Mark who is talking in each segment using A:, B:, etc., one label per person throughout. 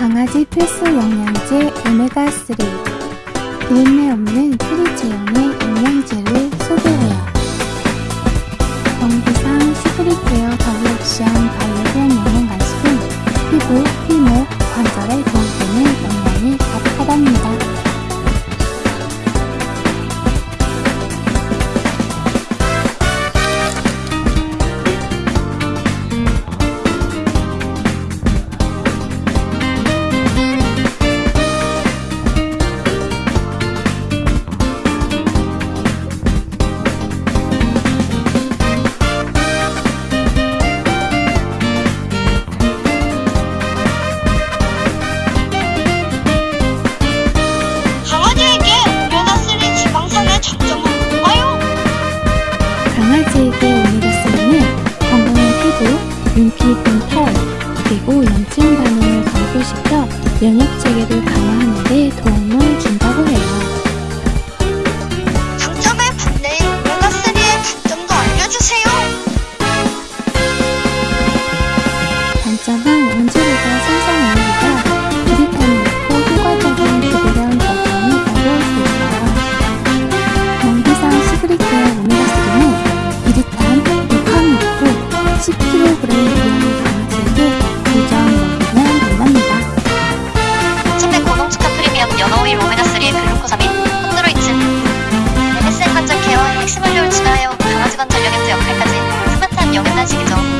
A: 강아지 필수 영양제 오메가3 열매 없는 프리 제형의 눈빛, 털, 그리고 염증 반응을 감소시켜 면역체
B: 同じぞ。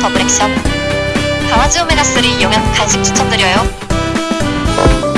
B: 더블 액션. 강아지 오메가3 이용한 간식 추천드려요.